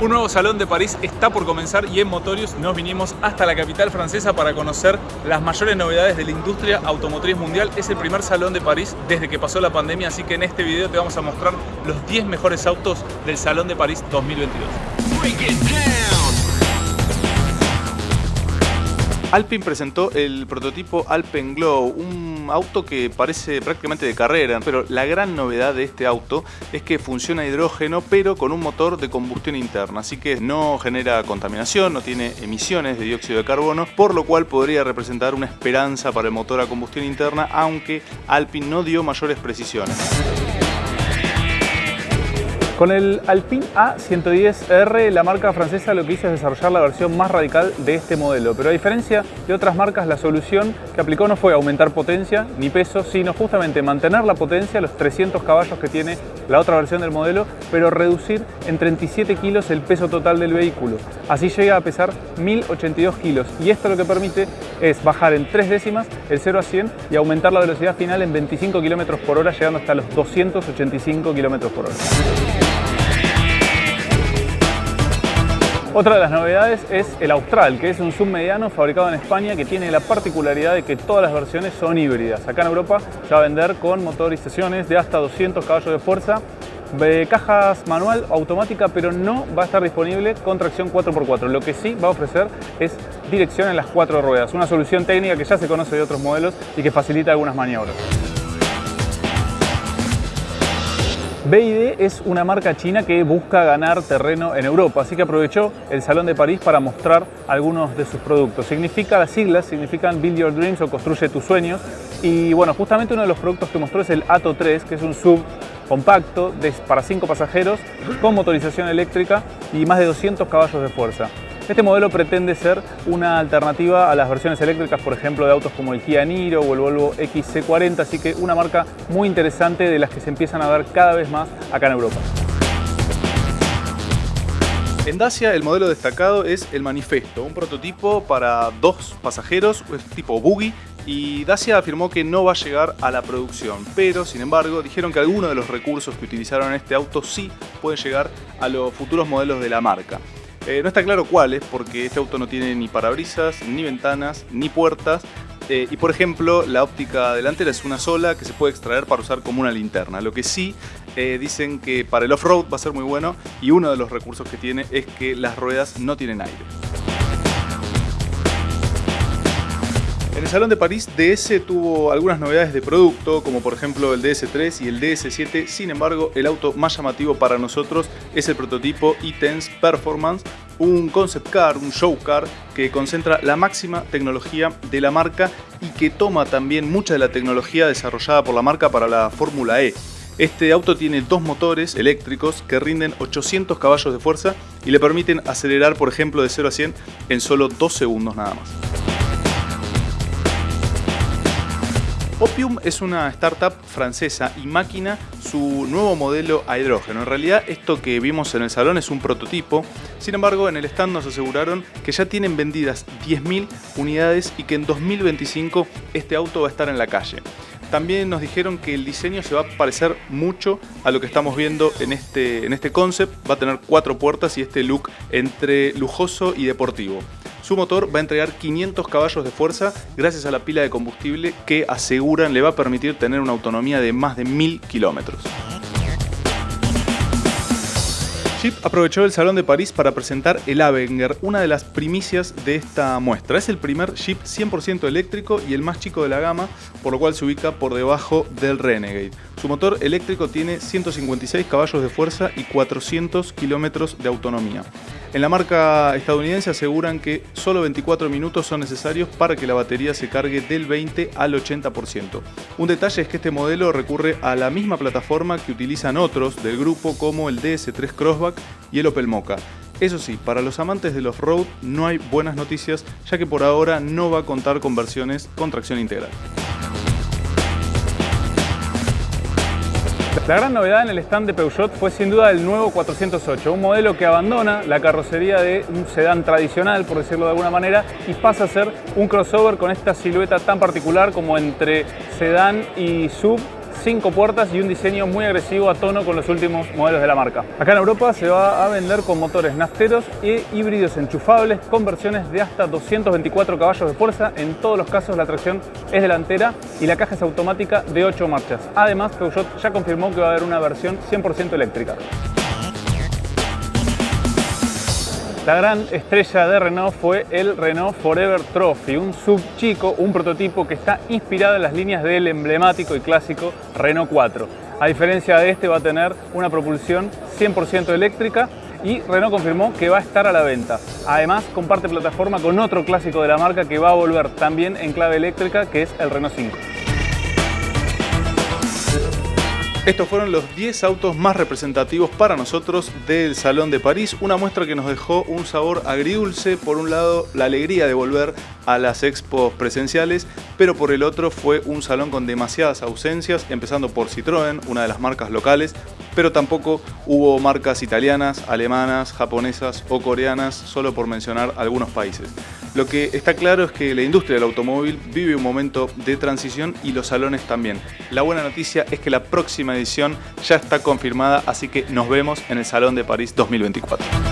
Un nuevo salón de París está por comenzar y en Motorius nos vinimos hasta la capital francesa para conocer las mayores novedades de la industria automotriz mundial. Es el primer salón de París desde que pasó la pandemia, así que en este video te vamos a mostrar los 10 mejores autos del Salón de París 2022. Alpine presentó el prototipo Alpen Glow, un auto que parece prácticamente de carrera, pero la gran novedad de este auto es que funciona a hidrógeno, pero con un motor de combustión interna, así que no genera contaminación, no tiene emisiones de dióxido de carbono, por lo cual podría representar una esperanza para el motor a combustión interna, aunque Alpine no dio mayores precisiones. Con el Alpine A110R, la marca francesa lo que hizo es desarrollar la versión más radical de este modelo, pero a diferencia de otras marcas, la solución que aplicó no fue aumentar potencia ni peso, sino justamente mantener la potencia, los 300 caballos que tiene la otra versión del modelo, pero reducir en 37 kilos el peso total del vehículo. Así llega a pesar 1082 kilos y esto lo que permite es bajar en 3 décimas el 0 a 100 y aumentar la velocidad final en 25 km por hora, llegando hasta los 285 km por hora. Otra de las novedades es el Austral, que es un submediano fabricado en España que tiene la particularidad de que todas las versiones son híbridas. Acá en Europa se va a vender con motorizaciones de hasta 200 caballos de fuerza, de cajas manual automática, pero no va a estar disponible con tracción 4x4. Lo que sí va a ofrecer es dirección en las cuatro ruedas, una solución técnica que ya se conoce de otros modelos y que facilita algunas maniobras. BID es una marca china que busca ganar terreno en Europa, así que aprovechó el Salón de París para mostrar algunos de sus productos. Significa, las siglas significan Build Your Dreams o Construye tus sueños. Y bueno, justamente uno de los productos que mostró es el Ato 3, que es un sub compacto para 5 pasajeros con motorización eléctrica y más de 200 caballos de fuerza. Este modelo pretende ser una alternativa a las versiones eléctricas, por ejemplo, de autos como el Kia Niro o el Volvo XC40, así que una marca muy interesante de las que se empiezan a ver cada vez más acá en Europa. En Dacia el modelo destacado es el Manifesto, un prototipo para dos pasajeros, es tipo buggy, y Dacia afirmó que no va a llegar a la producción, pero sin embargo dijeron que algunos de los recursos que utilizaron en este auto sí pueden llegar a los futuros modelos de la marca. Eh, no está claro cuáles, porque este auto no tiene ni parabrisas, ni ventanas, ni puertas. Eh, y por ejemplo, la óptica delantera es una sola que se puede extraer para usar como una linterna. Lo que sí eh, dicen que para el off-road va a ser muy bueno y uno de los recursos que tiene es que las ruedas no tienen aire. En el Salón de París, DS tuvo algunas novedades de producto, como por ejemplo el DS3 y el DS7. Sin embargo, el auto más llamativo para nosotros es el prototipo e-Tense Performance, un concept car, un show car que concentra la máxima tecnología de la marca y que toma también mucha de la tecnología desarrollada por la marca para la Fórmula E. Este auto tiene dos motores eléctricos que rinden 800 caballos de fuerza y le permiten acelerar, por ejemplo, de 0 a 100 en solo 2 segundos nada más. Opium es una startup francesa y máquina su nuevo modelo a hidrógeno. En realidad esto que vimos en el salón es un prototipo, sin embargo en el stand nos aseguraron que ya tienen vendidas 10.000 unidades y que en 2025 este auto va a estar en la calle. También nos dijeron que el diseño se va a parecer mucho a lo que estamos viendo en este, en este concept. Va a tener cuatro puertas y este look entre lujoso y deportivo. Su motor va a entregar 500 caballos de fuerza gracias a la pila de combustible que aseguran le va a permitir tener una autonomía de más de 1000 kilómetros. Jeep aprovechó el Salón de París para presentar el Avenger, una de las primicias de esta muestra. Es el primer Jeep 100% eléctrico y el más chico de la gama, por lo cual se ubica por debajo del Renegade. Su motor eléctrico tiene 156 caballos de fuerza y 400 kilómetros de autonomía. En la marca estadounidense aseguran que solo 24 minutos son necesarios para que la batería se cargue del 20 al 80%. Un detalle es que este modelo recurre a la misma plataforma que utilizan otros del grupo como el DS3 Crossback y el Opel Mokka. Eso sí, para los amantes del off-road no hay buenas noticias ya que por ahora no va a contar con versiones con tracción integral. La gran novedad en el stand de Peugeot fue sin duda el nuevo 408, un modelo que abandona la carrocería de un sedán tradicional, por decirlo de alguna manera, y pasa a ser un crossover con esta silueta tan particular como entre sedán y sub cinco puertas y un diseño muy agresivo a tono con los últimos modelos de la marca. Acá en Europa se va a vender con motores nafteros e híbridos enchufables con versiones de hasta 224 caballos de fuerza. En todos los casos la tracción es delantera y la caja es automática de 8 marchas. Además, Peugeot ya confirmó que va a haber una versión 100% eléctrica. La gran estrella de Renault fue el Renault Forever Trophy, un sub chico, un prototipo que está inspirado en las líneas del emblemático y clásico Renault 4. A diferencia de este va a tener una propulsión 100% eléctrica y Renault confirmó que va a estar a la venta. Además comparte plataforma con otro clásico de la marca que va a volver también en clave eléctrica que es el Renault 5. Estos fueron los 10 autos más representativos para nosotros del Salón de París, una muestra que nos dejó un sabor agridulce, por un lado la alegría de volver a las expos presenciales, pero por el otro fue un salón con demasiadas ausencias, empezando por Citroën, una de las marcas locales, pero tampoco hubo marcas italianas, alemanas, japonesas o coreanas, solo por mencionar algunos países. Lo que está claro es que la industria del automóvil vive un momento de transición y los salones también. La buena noticia es que la próxima edición ya está confirmada, así que nos vemos en el Salón de París 2024.